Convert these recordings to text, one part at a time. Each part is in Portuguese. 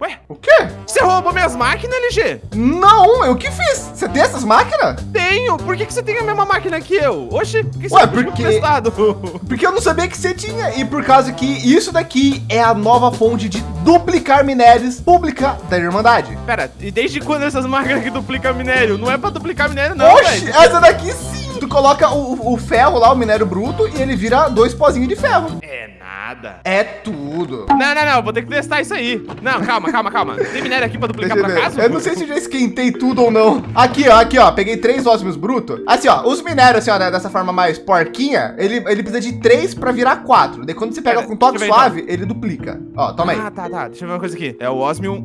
Ué, O quê? você roubou minhas máquinas, LG? Não, eu que fiz. Você tem essas máquinas? Tenho. Por que, que você tem a mesma máquina que eu? Oxi, por que você Ué, porque-? Porque eu não sabia que você tinha. E por causa que isso daqui é a nova fonte de duplicar minérios pública da Irmandade. Pera, e desde quando essas máquinas que duplicam minério? Não é pra duplicar minério, não, Oxe, velho. essa daqui sim. Coloca o, o ferro lá, o minério bruto, e ele vira dois pozinhos de ferro. É nada. É tudo. Não, não, não, vou ter que testar isso aí. Não, calma, calma, calma. Tem minério aqui pra duplicar ver. acaso? Eu não sei se eu já esquentei tudo ou não. Aqui, ó, aqui, ó. Peguei três ósmios brutos. Assim, ó, os minérios, assim, ó, né, dessa forma mais porquinha, ele, ele precisa de três pra virar quatro. Daí quando você pega Pera, com toque ver, suave, ele duplica. Ó, toma aí. Ah, tá, tá. Deixa eu ver uma coisa aqui. É o osmium.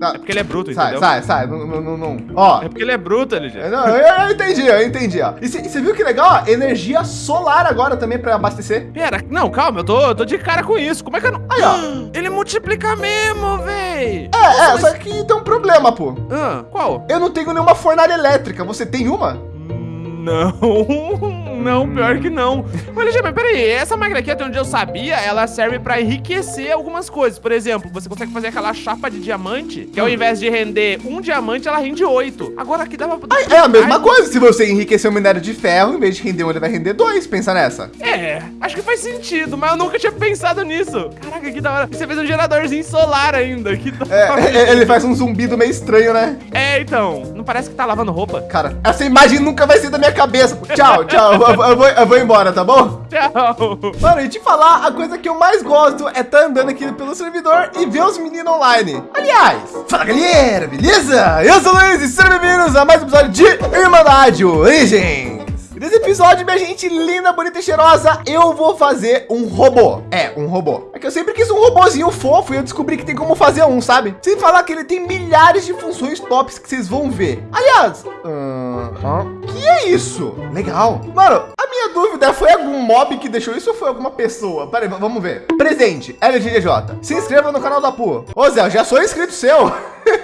Tá. É porque ele é bruto, Sai, entendeu? sai, sai. Não, não, não, não. Ó. É porque ele é bruto, LG. Não, eu, eu entendi, eu entendi, ó. E você viu que legal, ó? Energia solar agora também pra abastecer. Pera, não, calma, eu tô, eu tô de cara com isso. Como é que eu não. Aí, ó. Ele multiplica mesmo, véi. É, é, só que tem um problema, pô. Ah, qual? Eu não tenho nenhuma fornalha elétrica. Você tem uma? Hum, Não, não, pior que não. Mas, LG, mas peraí, essa máquina aqui, até onde eu sabia, ela serve pra enriquecer algumas coisas. Por exemplo, você consegue fazer aquela chapa de diamante, que ao invés de render um diamante, ela rende oito. Agora aqui dá pra... Ai, é a mesma coisa. Se você enriquecer o minério de ferro, em vez de render um, ele vai render dois. Pensa nessa. É, acho que faz sentido, mas eu nunca tinha pensado nisso. Caraca, que da hora. Você fez um geradorzinho solar ainda, que da É, hora. é, ele faz um zumbido meio estranho, né? É, então, não parece que tá lavando roupa? Cara, essa imagem nunca vai ser da minha cabeça. Tchau, tchau. Eu, eu vou, eu vou embora, tá bom? Tchau. Mano, e te falar, a coisa que eu mais gosto é estar andando aqui pelo servidor e ver os meninos online. Aliás, fala galera, beleza? Eu sou o Luiz e sejam bem-vindos a mais um episódio de Irmandade Origens. Nesse episódio, minha gente linda, bonita e cheirosa, eu vou fazer um robô. É, um robô. É que eu sempre quis um robozinho fofo e eu descobri que tem como fazer um, sabe? Sem falar que ele tem milhares de funções tops que vocês vão ver. Aliás, ahn, que é isso? Legal. Mano, a minha dúvida foi algum mob que deixou isso ou foi alguma pessoa? Pera aí, vamos ver. Presente, LGDJ. Se inscreva no canal da Pu. Ô Zé, já sou inscrito seu.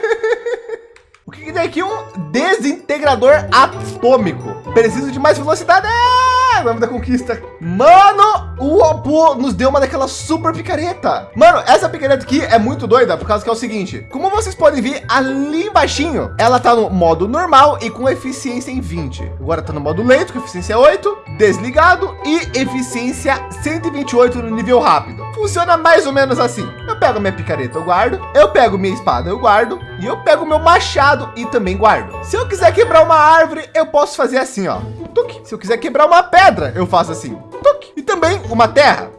O que, que tem aqui? Um desintegrador atômico. Preciso de mais velocidade. Da conquista. Mano, o Apu nos deu uma daquela super picareta. Mano, essa picareta aqui é muito doida por causa que é o seguinte. Como vocês podem ver ali embaixinho, ela tá no modo normal e com eficiência em 20. Agora tá no modo lento com eficiência 8, desligado e eficiência 128 no nível rápido. Funciona mais ou menos assim. Eu pego minha picareta, eu guardo. Eu pego minha espada, eu guardo. E eu pego meu machado e também guardo. Se eu quiser quebrar uma árvore, eu posso fazer assim, ó. Tuc. Se eu quiser quebrar uma pedra, eu faço assim. Tuc. E também uma terra.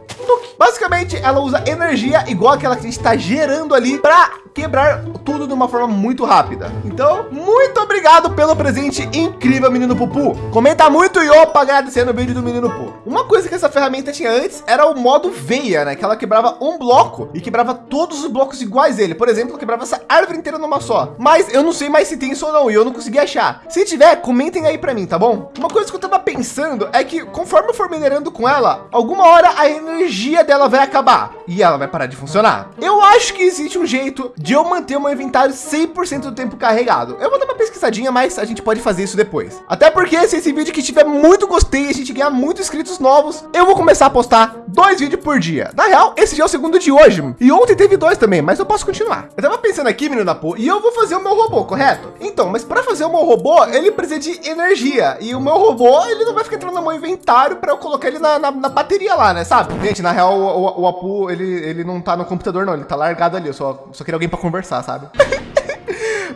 Basicamente, ela usa energia igual aquela que a gente está gerando ali para quebrar tudo de uma forma muito rápida. Então, muito obrigado pelo presente incrível, menino Pupu. Comenta muito e opa, agradecendo o vídeo do menino Pupu. Uma coisa que essa ferramenta tinha antes era o modo veia, né? Que ela quebrava um bloco e quebrava todos os blocos iguais dele. Por exemplo, quebrava essa árvore inteira numa só. Mas eu não sei mais se tem isso ou não e eu não consegui achar. Se tiver, comentem aí para mim, tá bom? Uma coisa que eu tava pensando é que conforme eu for minerando com ela, alguma hora a energia dela vai acabar e ela vai parar de funcionar. Eu acho que existe um jeito de eu manter o meu inventário 100% do tempo carregado. Eu vou dar uma pesquisadinha, mas a gente pode fazer isso depois. Até porque se esse vídeo que tiver muito gostei e a gente ganhar muitos inscritos novos, eu vou começar a postar dois vídeos por dia. Na real, esse já é o segundo de hoje. E ontem teve dois também, mas eu posso continuar. Eu tava pensando aqui, menino da pô, e eu vou fazer o meu robô, correto? Então, mas para fazer o meu robô, ele precisa de energia. E o meu robô, ele não vai ficar entrando no meu inventário para eu colocar ele na, na, na bateria lá, né? Sabe? Gente, na real, o, o, o Apu, ele, ele não tá no computador, não. Ele tá largado ali. Eu só, só queria alguém para conversar, sabe?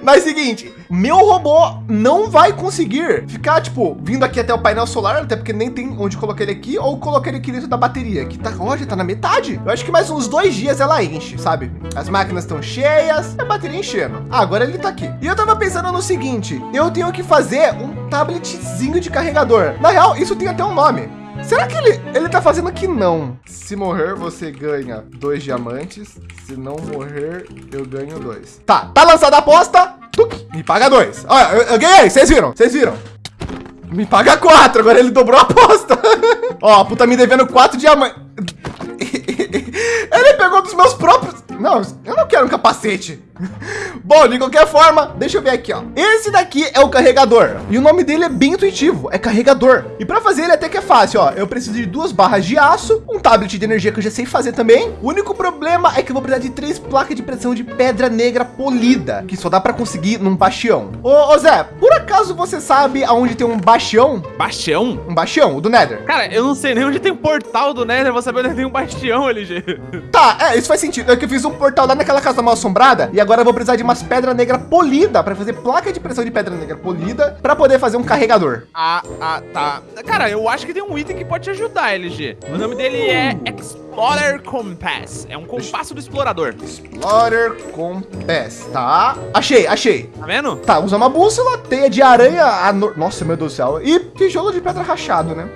Mas seguinte, meu robô não vai conseguir ficar, tipo, vindo aqui até o painel solar, até porque nem tem onde colocar ele aqui, ou colocar ele aqui dentro da bateria, que tá, já tá na metade. Eu acho que mais uns dois dias ela enche, sabe? As máquinas estão cheias, a bateria enchendo. Ah, agora ele tá aqui. E eu tava pensando no seguinte, eu tenho que fazer um tabletzinho de carregador. Na real, isso tem até um nome. Será que ele, ele tá fazendo aqui não? Se morrer, você ganha dois diamantes. Se não morrer, eu ganho dois. Tá, tá lançada a aposta. Me paga dois. Olha, eu, eu ganhei, vocês viram? Vocês viram? Me paga quatro, agora ele dobrou a aposta. Ó, a puta me devendo quatro diamantes. ele pegou dos meus próprios... Não, eu não quero um capacete. Bom, de qualquer forma, deixa eu ver aqui, ó. Esse daqui é o carregador e o nome dele é bem intuitivo, é carregador. E para fazer ele até que é fácil, ó. Eu preciso de duas barras de aço, um tablet de energia que eu já sei fazer também. O único problema é que eu vou precisar de três placas de pressão de pedra negra polida, que só dá para conseguir num bastião. Ô, ô, Zé, por acaso você sabe aonde tem um bastião? Bastião? Um bastião, o do Nether. Cara, eu não sei nem onde tem um portal do Nether, vou saber onde tem um bastião, LG. Tá, é, isso faz sentido. É que eu fiz um portal lá naquela casa mal assombrada e agora eu vou precisar de umas pedra negra polida para fazer placa de pressão de pedra negra polida para poder fazer um carregador. Ah, ah, tá. Cara, eu acho que tem um item que pode te ajudar, LG. O nome dele é Explorer Compass. É um compasso do explorador. Explorer Compass, tá? Achei, achei. Tá vendo? Tá, usa uma bússola, teia de aranha, anor... nossa, meu Deus do céu, e tijolo de pedra rachado, né?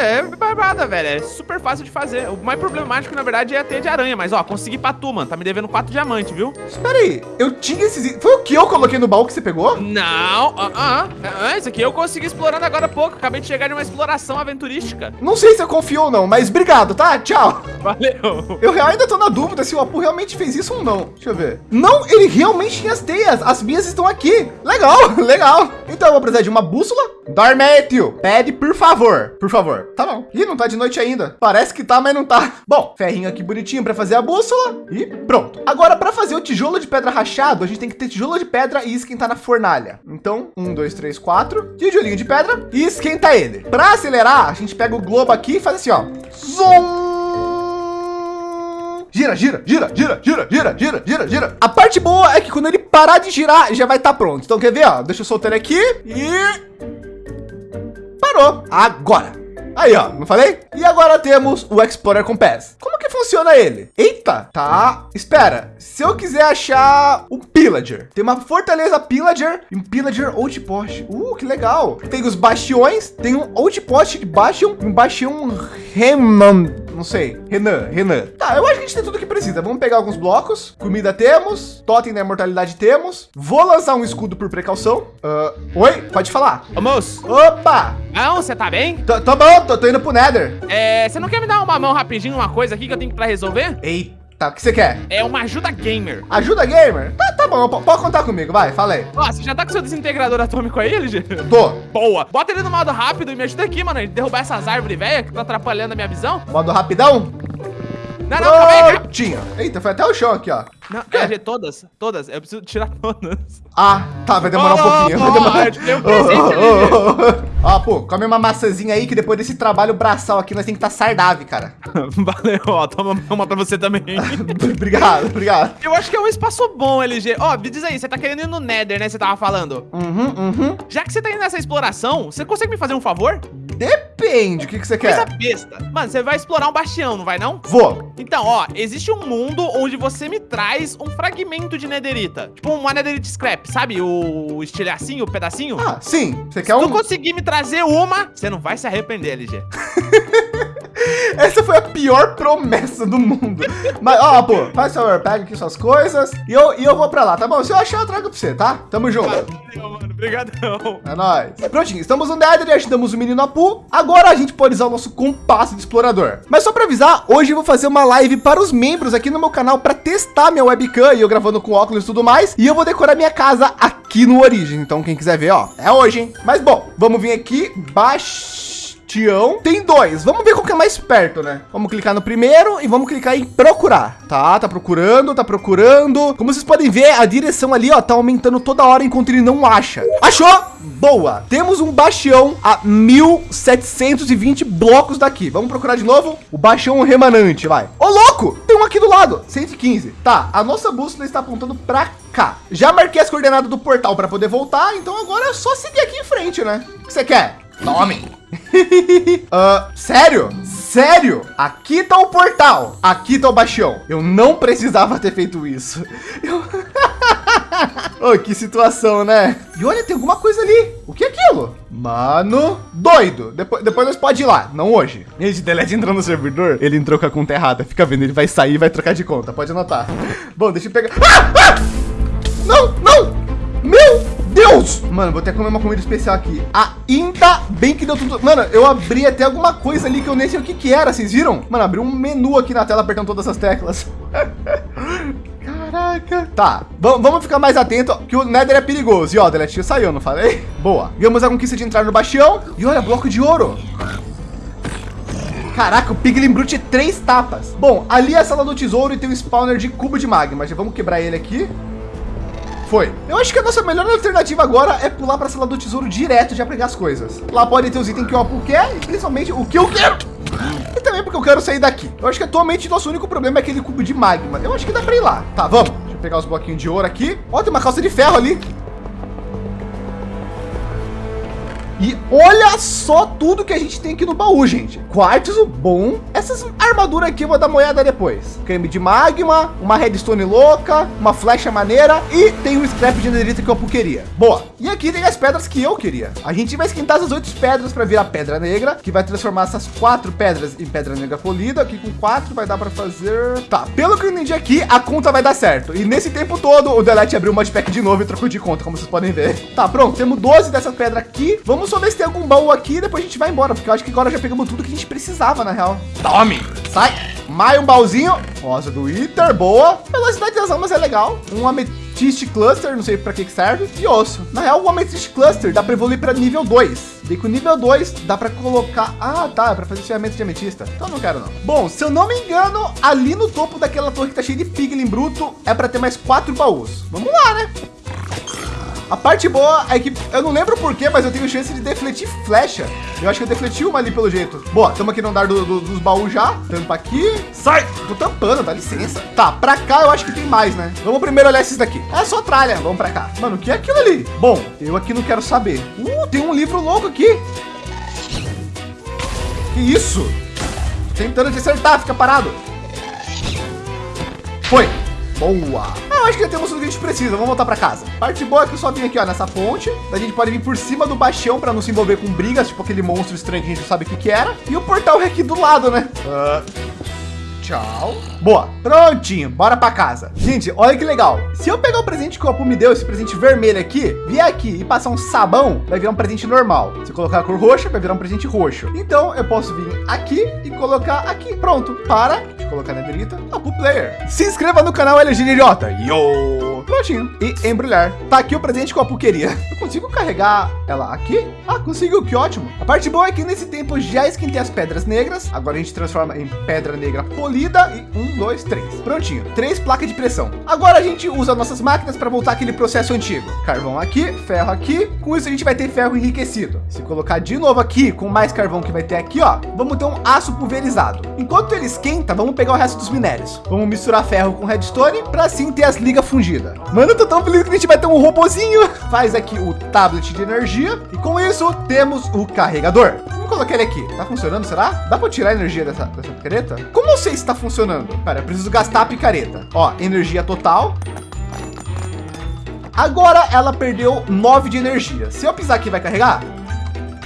É, é barbada, velho. É super fácil de fazer. O mais problemático, na verdade, é a teia de aranha. Mas, ó, consegui pra tu, mano. Tá me devendo quatro diamantes, viu? Espera aí. Eu tinha esses... Foi o que eu coloquei no baú que você pegou? Não. Ah, ah, ah. Isso aqui eu consegui explorando agora há pouco. Acabei de chegar de uma exploração aventurística. Não sei se eu confio ou não, mas obrigado, tá? Tchau. Valeu. Eu ainda tô na dúvida se o Apu realmente fez isso ou não. Deixa eu ver. Não, ele realmente tinha as teias. As minhas estão aqui. Legal, legal. Então eu vou precisar de uma bússola. Dorme, tio. Pede, por favor. Por favor. Tá bom. Ih, não tá de noite ainda. Parece que tá, mas não tá. Bom, ferrinho aqui bonitinho para fazer a bússola e pronto. Agora, para fazer o tijolo de pedra rachado, a gente tem que ter tijolo de pedra e esquentar na fornalha. Então, um, dois, três, quatro, tijolinho de pedra e esquenta ele. Para acelerar, a gente pega o globo aqui e faz assim, ó. Zoom! gira, gira, gira, gira, gira, gira, gira, gira, gira. A parte boa é que quando ele parar de girar, já vai estar tá pronto. Então quer ver, ó? Deixa eu soltar ele aqui e parou. Agora. Aí, ó, não falei? E agora temos o Explorer Compass. Como que funciona ele? Eita, tá. Espera, se eu quiser achar um Pillager, tem uma fortaleza Pillager e um Pillager Outpost. Uh, que legal. Tem os bastiões, tem um Outpost Bastion e um Bastião Reman não sei. Renan, Renan. Tá, eu acho que a gente tem tudo que precisa. Vamos pegar alguns blocos. Comida temos. Totem da imortalidade temos. Vou lançar um escudo por precaução. Uh, oi, pode falar. Ô, moço. Opa! Não, você tá bem? Tô, tô bom, tô, tô, indo pro Nether. É, você não quer me dar uma mão rapidinho, uma coisa aqui que eu tenho pra resolver? Eita. Tá, o que você quer? É uma ajuda gamer. Ajuda gamer? Tá, tá bom, pode contar comigo, vai, fala aí. Ó, você já tá com seu desintegrador atômico aí, LG? Tô. Boa. Bota ele no modo rápido e me ajuda aqui, mano, derrubar essas árvores velhas que tá atrapalhando a minha visão. Modo rapidão? Não, não, calma aí. Tinha. Eita, foi até o chão aqui, ó. Não, é, todas, todas. Eu preciso tirar todas. Ah, tá, vai demorar oh, um pouquinho. Vai demorar. Oh, eu um presente oh, oh, Ó, pô, come uma maçãzinha aí que depois desse trabalho braçal aqui nós tem que estar tá sardável, cara. Valeu, ó, toma uma pra você também. obrigado, obrigado. Eu acho que é um espaço bom, LG. Ó, me diz aí, você tá querendo ir no Nether, né? Você tava falando. Uhum, uhum. Já que você tá indo nessa exploração, você consegue me fazer um favor? Depende, o que, que você quer? Coisa besta. Mano, você vai explorar um bastião, não vai não? Vou. Então, ó, existe um mundo onde você me traz um fragmento de nederita. Tipo uma nederita scrap, sabe? O estilhacinho, o pedacinho. Ah, sim. Você quer Se um... tu conseguir me trazer uma, você não vai se arrepender, LG. Essa foi a pior promessa do mundo. Mas, ó, pô, faz favor, pega aqui suas coisas e eu, e eu vou pra lá, tá bom? Se eu achar, eu trago pra você, tá? Tamo junto. Valeu, mano. Obrigadão. É nóis. Prontinho, estamos no Nether e ajudamos o menino Apu. Agora a gente pode usar o nosso compasso de explorador. Mas só para avisar, hoje eu vou fazer uma live para os membros aqui no meu canal para testar minha webcam e eu gravando com óculos e tudo mais. E eu vou decorar minha casa aqui no Origem. Então quem quiser ver, ó, é hoje, hein? Mas bom, vamos vir aqui, baixo Tião. Tem dois. Vamos ver qual que é mais perto, né? Vamos clicar no primeiro e vamos clicar em procurar. Tá, tá procurando, tá procurando. Como vocês podem ver, a direção ali, ó, tá aumentando toda hora enquanto ele não acha. Achou? Boa. Temos um bastião a 1720 blocos daqui. Vamos procurar de novo o bastião remanente, vai. Ô, louco! Tem um aqui do lado, 115. Tá, a nossa bússola está apontando para cá. Já marquei as coordenadas do portal para poder voltar, então agora é só seguir aqui em frente, né? O que você quer? Tome uh, sério? Sério? Aqui tá o portal. Aqui tá o baixão. Eu não precisava ter feito isso. Eu... oh, que situação, né? E olha, tem alguma coisa ali. O que é aquilo? Mano, doido. Depois, depois nós pode ir lá, não hoje. Esse Delete entrou no servidor, ele entrou com a conta errada. Fica vendo, ele vai sair e vai trocar de conta. Pode anotar. Bom, deixa eu pegar. Ah! Ah! Não, não! Deus! Mano, vou até comer uma comida especial aqui. Ainda bem que deu tudo... Mano, eu abri até alguma coisa ali que eu nem sei o que que era, vocês viram? Mano, abriu um menu aqui na tela apertando todas as teclas. Caraca. Tá, vamos ficar mais atento que o Nether é perigoso. E ó, Deletinho saiu, não falei? Boa. Ganhamos a conquista de entrar no bastião. E olha, bloco de ouro. Caraca, o Piglin Brute três tapas. Bom, ali é a sala do tesouro e tem um spawner de cubo de magma. Já vamos quebrar ele aqui. Foi. Eu acho que a nossa melhor alternativa agora é pular para a sala do tesouro direto já pegar as coisas. Lá pode ter os itens que o Apu quer e principalmente o que eu quero. E também porque eu quero sair daqui. Eu acho que atualmente nosso único problema é aquele cubo de magma. Eu acho que dá para ir lá. Tá, vamos. Deixa eu pegar os bloquinhos de ouro aqui. Ó, tem uma calça de ferro ali. E olha só tudo que a gente tem aqui no baú, gente. Quartzo bom. Essas armaduras aqui eu vou dar moeda depois. Creme de magma, uma redstone louca, uma flecha maneira e tem um scrap de netherita que eu queria. Boa. E aqui tem as pedras que eu queria. A gente vai esquentar essas oito pedras para virar pedra negra, que vai transformar essas quatro pedras em pedra negra polida. Aqui com quatro vai dar para fazer... Tá, pelo que eu entendi aqui, a conta vai dar certo. E nesse tempo todo, o Delete abriu o modpack de novo e trocou de conta, como vocês podem ver. Tá, pronto. Temos 12 dessas pedras aqui. Vamos só ver se tem algum baú aqui e depois a gente vai embora, porque eu acho que agora já pegamos tudo que a gente precisava, na real. Tome! Sai! Mais um baúzinho. Rosa do Iter, boa. Velocidade das almas é legal. Um Amethyst Cluster, não sei para que serve. E osso. Na real, o Amethyst Cluster dá para evoluir para nível 2. E com nível 2 dá para colocar... Ah, tá, é para fazer ferramenta de ametista. Então não quero não. Bom, se eu não me engano, ali no topo daquela torre que tá cheia de piglin bruto, é para ter mais quatro baús. Vamos lá, né? A parte boa é que eu não lembro porquê, mas eu tenho chance de defletir flecha. Eu acho que eu defleti uma ali pelo jeito. Boa, estamos aqui no andar do, do, dos baús já. Tampa aqui. Sai! Tô tampando, dá licença. Tá, pra cá eu acho que tem mais, né? Vamos primeiro olhar esses daqui. É só tralha. Vamos pra cá. Mano, o que é aquilo ali? Bom, eu aqui não quero saber. Uh, tem um livro louco aqui. Que isso? Tentando te acertar, fica parado. Foi. Boa. Ah, acho que já temos tudo que a gente precisa. Vamos voltar para casa. Parte boa é que eu só vim aqui, ó, nessa ponte. A gente pode vir por cima do bastião para não se envolver com brigas, tipo aquele monstro estranho que a gente não sabe o que que era. E o portal é aqui do lado, né? Uh, Tchau. Boa, prontinho, bora para casa. Gente, olha que legal. Se eu pegar o presente que o Apu me deu, esse presente vermelho aqui, vier aqui e passar um sabão, vai virar um presente normal. Se eu colocar a cor roxa, vai virar um presente roxo. Então eu posso vir aqui e colocar aqui. Pronto, para. Eu colocar na direita. Apu Player. Se inscreva no canal LGDJ. Yo! Prontinho. E embrulhar. Tá aqui o presente que o Apu queria. Eu consigo carregar ela aqui? Ah, consigo, que ótimo. A parte boa é que nesse tempo já esquentei as pedras negras. Agora a gente transforma em pedra negra polida polida e um, dois, três. Prontinho. Três placas de pressão. Agora a gente usa nossas máquinas para voltar aquele processo antigo. Carvão aqui, ferro aqui. Com isso a gente vai ter ferro enriquecido. Se colocar de novo aqui com mais carvão que vai ter aqui, ó, vamos ter um aço pulverizado. Enquanto ele esquenta, vamos pegar o resto dos minérios. Vamos misturar ferro com redstone para assim ter as ligas fundidas. Mano, eu tô tão feliz que a gente vai ter um robozinho. Faz aqui o tablet de energia e com isso temos o carregador coloquei ele aqui. Tá funcionando, será? Dá para tirar a energia dessa, dessa picareta? Como eu sei se está funcionando? Pera, eu preciso gastar a picareta. Ó, energia total. Agora ela perdeu 9 de energia. Se eu pisar aqui, vai carregar?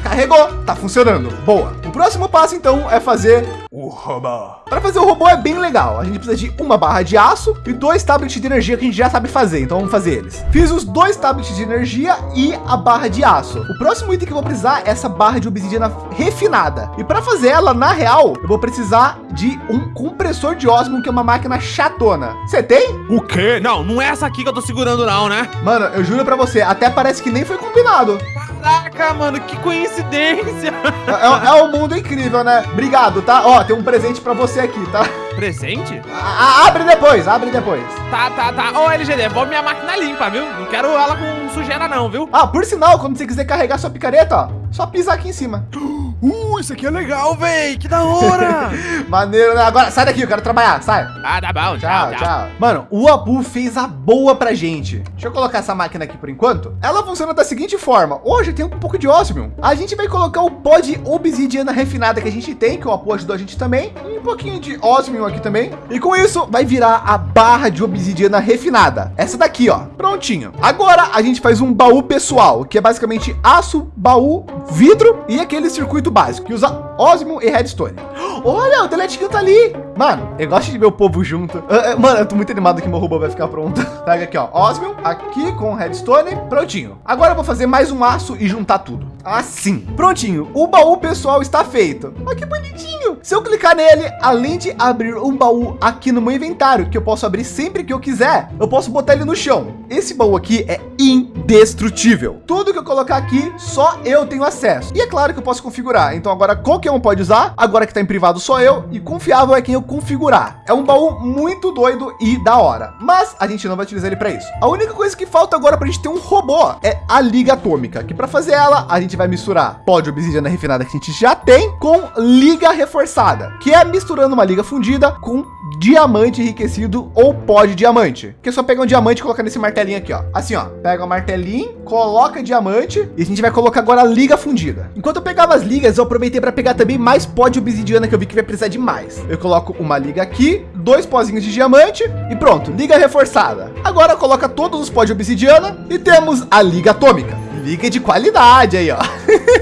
Carregou, tá funcionando. Boa. O próximo passo, então, é fazer o robô. Para fazer o robô é bem legal. A gente precisa de uma barra de aço e dois tablets de energia que a gente já sabe fazer. Então vamos fazer eles. Fiz os dois tablets de energia e a barra de aço. O próximo item que eu vou precisar é essa barra de obsidiana refinada. E para fazer ela, na real, eu vou precisar de um compressor de ósmio, que é uma máquina chatona. Você tem? O quê? Não, não é essa aqui que eu tô segurando não, né? Mano, eu juro para você, até parece que nem foi combinado. Caraca, mano, que coincidência. É, é, um mundo incrível, né? Obrigado, tá? Ó, tem um presente para você aqui, tá? Presente? A, abre depois, abre depois. Tá, tá, tá. Ô, LG, devolve minha máquina limpa, viu? Não quero ela com sujeira não, viu? Ah, por sinal, quando você quiser carregar sua picareta, ó, só pisar aqui em cima. Uh, isso aqui é legal, véi. Que da hora. Maneiro, né? Agora, sai daqui, eu quero trabalhar, sai. Ah, tá bom. Tchau, tchau. tchau. Mano, o Abu fez a boa pra gente. Deixa eu colocar essa máquina aqui por enquanto. Ela funciona da seguinte forma. Hoje tem um pouco de ósmio. A gente vai colocar o pó de obsidiana refinada que a gente tem, que o Apu ajudou a gente também. E um pouquinho de ósmio aqui também. E com isso, vai virar a barra de obsidiana refinada. Essa daqui, ó. Prontinho. Agora, a gente faz um baú pessoal, que é basicamente aço, baú, vidro e aquele circuito básico, que usa ósmio e redstone. Olha, o deletinho tá ali. Mano, eu gosto de ver o povo junto. Uh, uh, mano, eu tô muito animado que meu robô vai ficar pronto. Pega aqui, ó. Osmium, aqui com redstone. Prontinho. Agora eu vou fazer mais um aço e juntar tudo. Assim. Prontinho. O baú pessoal está feito. Olha que bonitinho. Se eu clicar nele, além de abrir um baú aqui no meu inventário, que eu posso abrir sempre que eu quiser, eu posso botar ele no chão. Esse baú aqui é indestrutível. Tudo que eu colocar aqui, só eu tenho acesso. E é claro que eu posso configurar. Então agora qualquer um pode usar. Agora que está em privado só eu e confiável é quem eu configurar. É um baú muito doido e da hora. Mas a gente não vai utilizar ele para isso. A única coisa que falta agora para a gente ter um robô é a liga atômica, que para fazer ela, a gente vai misturar pó de obsidiana refinada que a gente já tem com liga reforçada, que é misturando uma liga fundida com diamante enriquecido ou pó de diamante. Que é só pegar um diamante e colocar nesse martelinho aqui, ó. Assim, ó. Pega o martelinho, coloca diamante e a gente vai colocar agora a liga fundida. Enquanto eu pegava as ligas, eu aproveitei para pegar também mais pó de obsidiana que eu vi que vai precisar de mais. Eu coloco uma liga aqui, dois pozinhos de diamante e pronto, liga reforçada. Agora coloca todos os pó de obsidiana e temos a liga atômica. Liga de qualidade aí, ó.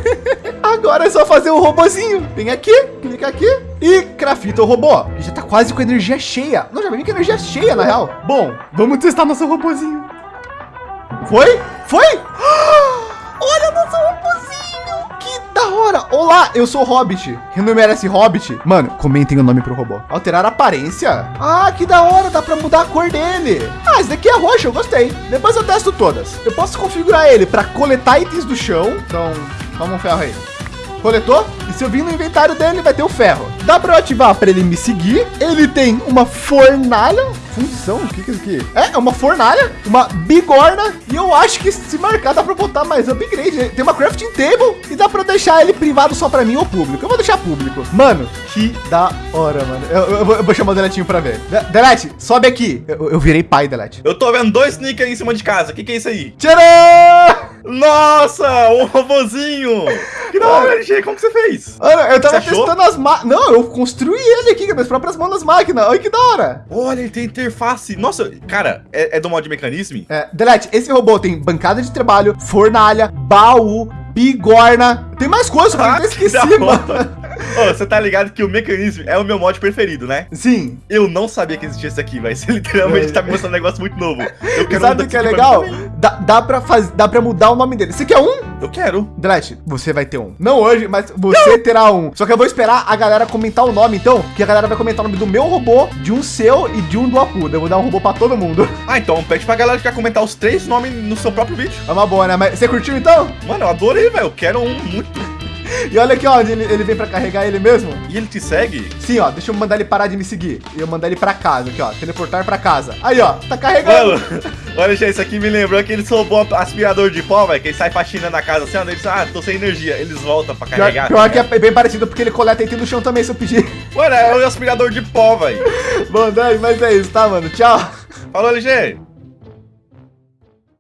Agora é só fazer o robozinho. Vem aqui, clica aqui e crafta o robô. Já tá quase com energia cheia. Não, já vem com energia cheia, na real. Bom, vamos testar nosso robozinho. Foi? Foi? Olá, eu sou Hobbit. Quem não merece Hobbit? Mano, comentem o nome pro robô. Alterar a aparência. Ah, que da hora. Dá para mudar a cor dele. Ah, esse daqui é roxo. Eu gostei. Depois eu testo todas. Eu posso configurar ele para coletar itens do chão. Então, toma um ferro aí. Coletou? E se eu vir no inventário dele, vai ter o ferro. Dá para eu ativar para ele me seguir. Ele tem uma fornalha. Função? O que, que é isso aqui? É, é uma fornalha, uma bigorna. E eu acho que se marcar, dá para botar mais upgrade. Tem uma crafting table e dá para deixar ele privado só para mim ou público. Eu vou deixar público. Mano, que da hora, mano. Eu, eu, eu vou chamar o Deletinho para ver. De Delete, sobe aqui. Eu, eu, virei pai, Delete. Eu tô vendo dois sneakers em cima de casa. O que, que é isso aí? Tcharam! Nossa, um robozinho. Que da hora, LG, como que você fez? Olha, eu tava testando as máquinas. Não, eu construí ele aqui com as próprias mãos das máquinas. Olha que da hora. Olha, ele tem interface. Nossa, cara, é, é do mod mecanismo? É, Delete, esse robô tem bancada de trabalho, fornalha, baú, bigorna. Tem mais coisas que ah, eu esqueci, mano. Você tá ligado que o mecanismo é o meu mod preferido, né? Sim. Eu não sabia que existia isso aqui, mas você literalmente é. tá me mostrando um negócio muito novo. Eu quero Sabe o que é legal? Dá, dá, pra faz, dá pra mudar o nome dele. Você quer um? Eu quero. Delete, você vai ter um. Não hoje, mas você não. terá um. Só que eu vou esperar a galera comentar o nome, então, que a galera vai comentar o nome do meu robô, de um seu e de um do Apu. Eu vou dar um robô pra todo mundo. Ah, então pede pra galera que quer comentar os três nomes no seu próprio vídeo. É uma boa, né? Mas você curtiu então? Mano, eu adorei, velho. Eu quero um muito. E olha aqui, ó, onde ele, ele vem para carregar ele mesmo. E ele te segue? Sim, ó. Deixa eu mandar ele parar de me seguir. E eu mandar ele para casa aqui, ó. Teleportar para casa. Aí, ó. Tá carregando. Mano, olha, gente, isso aqui me lembrou aquele robô aspirador de pó, velho. Que ele sai faxina na casa assim, ó. Eles, ah, tô sem energia. Eles voltam para carregar. Pior, pior que é bem parecido porque ele coleta item no chão também, se eu pedir. Mano, é o aspirador de pó, velho. Bom, mas é isso, tá, mano? Tchau. Falou, LG.